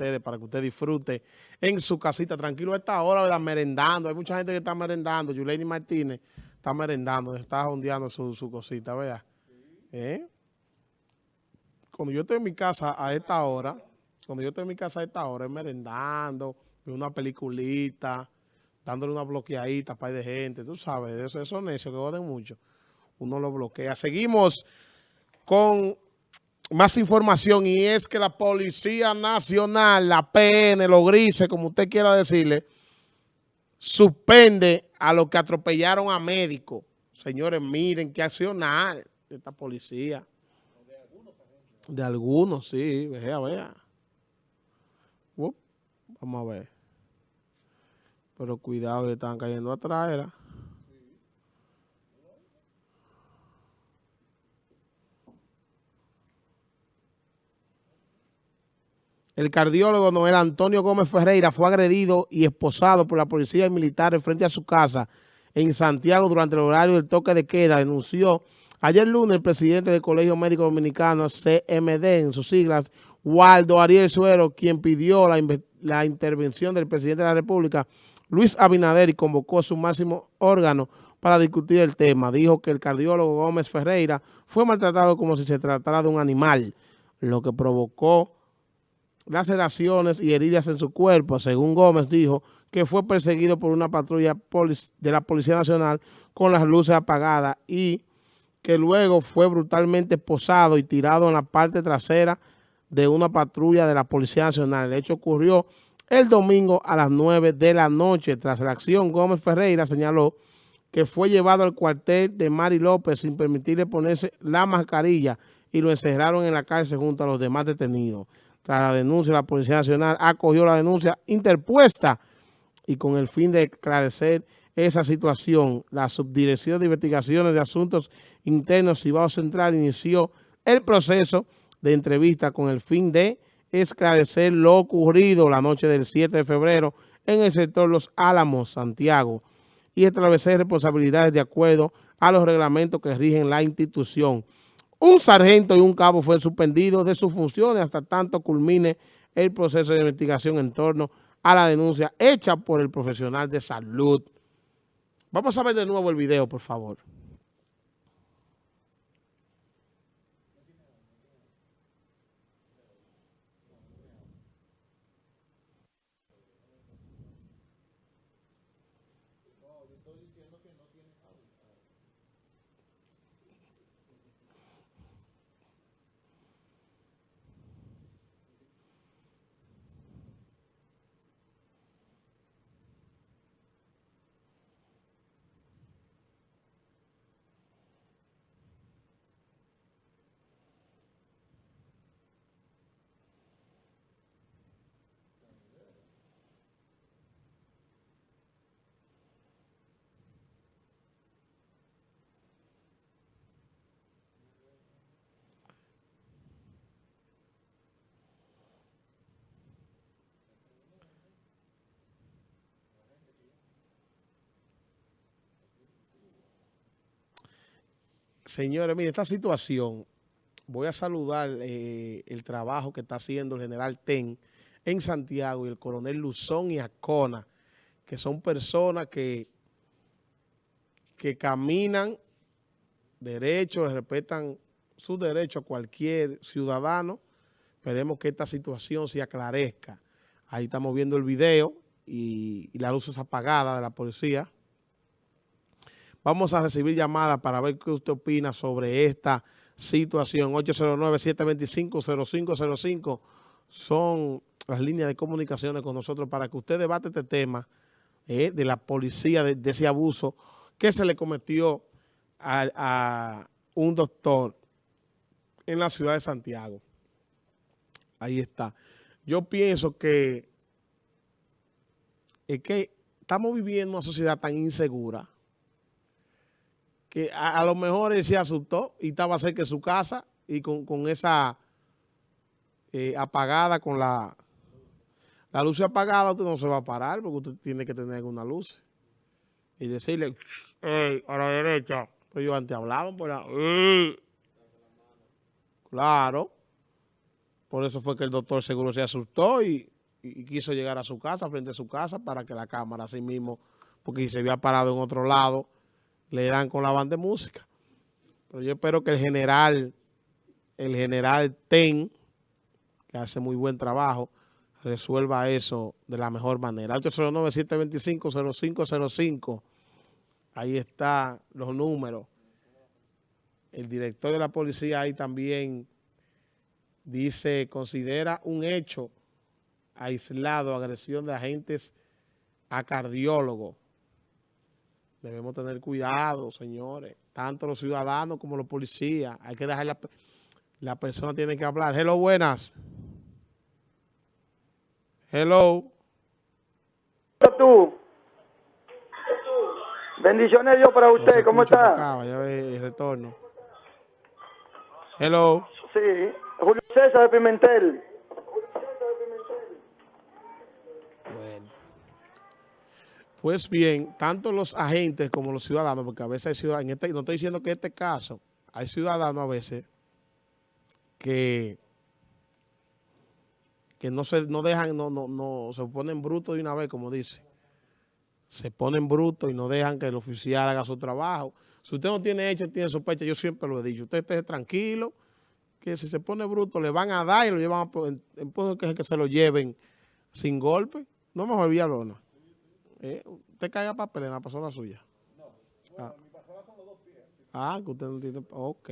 ustedes para que usted disfrute en su casita tranquilo a esta hora, ¿verdad? merendando. Hay mucha gente que está merendando. Yuleni Martínez está merendando, está ondeando su, su cosita, ¿verdad? ¿Eh? Cuando yo estoy en mi casa a esta hora, cuando yo estoy en mi casa a esta hora, es merendando, una peliculita, dándole una bloqueadita para de gente, tú sabes, eso, eso necios que joden mucho. Uno lo bloquea. Seguimos con más información y es que la Policía Nacional, la PN, los grises, como usted quiera decirle, suspende a los que atropellaron a médicos. Señores, miren qué accionar de esta policía. De algunos, sí, vea, vea. vamos a ver. Pero cuidado, le están cayendo atrás, era. El cardiólogo Noel Antonio Gómez Ferreira fue agredido y esposado por la policía militar frente a su casa en Santiago durante el horario del toque de queda, denunció ayer lunes el presidente del Colegio Médico Dominicano, CMD, en sus siglas, Waldo Ariel Suero, quien pidió la, la intervención del presidente de la República, Luis Abinader, y convocó su máximo órgano para discutir el tema. Dijo que el cardiólogo Gómez Ferreira fue maltratado como si se tratara de un animal, lo que provocó laceraciones y heridas en su cuerpo. Según Gómez dijo que fue perseguido por una patrulla de la Policía Nacional con las luces apagadas y que luego fue brutalmente posado y tirado en la parte trasera de una patrulla de la Policía Nacional. El hecho ocurrió el domingo a las 9 de la noche. Tras la acción, Gómez Ferreira señaló que fue llevado al cuartel de Mari López sin permitirle ponerse la mascarilla y lo encerraron en la cárcel junto a los demás detenidos. La denuncia, la Policía Nacional acogió la denuncia interpuesta y con el fin de esclarecer esa situación, la Subdirección de Investigaciones de Asuntos Internos Cibao Central inició el proceso de entrevista con el fin de esclarecer lo ocurrido la noche del 7 de febrero en el sector Los Álamos, Santiago, y establecer responsabilidades de acuerdo a los reglamentos que rigen la institución. Un sargento y un cabo fue suspendido de sus funciones hasta tanto culmine el proceso de investigación en torno a la denuncia hecha por el profesional de salud. Vamos a ver de nuevo el video, por favor. Señores, mire, esta situación, voy a saludar eh, el trabajo que está haciendo el general Ten en Santiago y el coronel Luzón y Acona, que son personas que, que caminan derecho, respetan sus derechos a cualquier ciudadano. Esperemos que esta situación se aclarezca. Ahí estamos viendo el video y, y la luz es apagada de la policía. Vamos a recibir llamadas para ver qué usted opina sobre esta situación. 809-725-0505 son las líneas de comunicaciones con nosotros para que usted debate este tema eh, de la policía, de, ese abuso que se le cometió a, un doctor en la ciudad de Santiago. Ahí está. Yo pienso que es que estamos viviendo una sociedad tan insegura que a, lo mejor él se asustó y estaba cerca de su casa y con, esa eh, apagada, con la, la luz apagada, usted no se va a parar porque usted tiene que tener alguna luz. Y decirle, a la derecha. Pues yo antes hablaban por la... Claro. Por eso fue que el doctor seguro se asustó y, y quiso llegar a su casa, frente a su casa, para que la cámara así mismo, porque si se había parado en otro lado, le dan con la banda de música. Pero yo espero que el general, el general Ten, que hace muy buen trabajo, resuelva eso de la mejor manera. 809-725-0505. Ahí están los números. El director de la policía ahí también dice, considera un hecho aislado, agresión de agentes a cardiólogos. Debemos tener cuidado, señores. Tanto los ciudadanos como los policías. Hay que dejar la, la persona tiene que hablar. Hello, buenas. Hello. tú. Bendiciones Dios para usted, ¿cómo está? Ya ve el retorno. Hello. Sí, Julio César de Pimentel. Bueno. Pues bien, tanto los agentes como los ciudadanos, porque a veces hay ciudadanos, este, no estoy diciendo que en este caso, hay ciudadanos a veces que que no se no dejan, no, no, no, se ponen brutos de una vez, como dice. Se ponen brutos y no dejan que el oficial haga su trabajo. Si usted no tiene hecho, tiene sospecha, yo siempre lo he dicho, usted esté tranquilo, que si se pone bruto le van a dar y lo llevan a, en, en que, se lo lleven sin golpe. No me olvida lona. Eh, usted caiga papel en la persona suya. No. Ah. Ah, que usted no tiene... Ok.